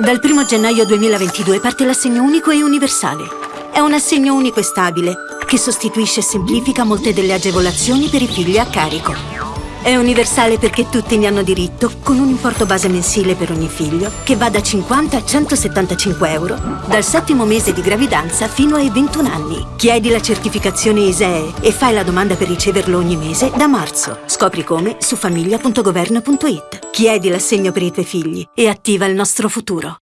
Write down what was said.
Dal 1 gennaio 2022 parte l'assegno unico e universale. È un assegno unico e stabile che sostituisce e semplifica molte delle agevolazioni per i figli a carico. È universale perché tutti ne hanno diritto, con un importo base mensile per ogni figlio che va da 50 a 175 euro, dal settimo mese di gravidanza fino ai 21 anni. Chiedi la certificazione ISEE e fai la domanda per riceverlo ogni mese da marzo. Scopri come su famiglia.governo.it. Chiedi l'assegno per i tuoi figli e attiva il nostro futuro.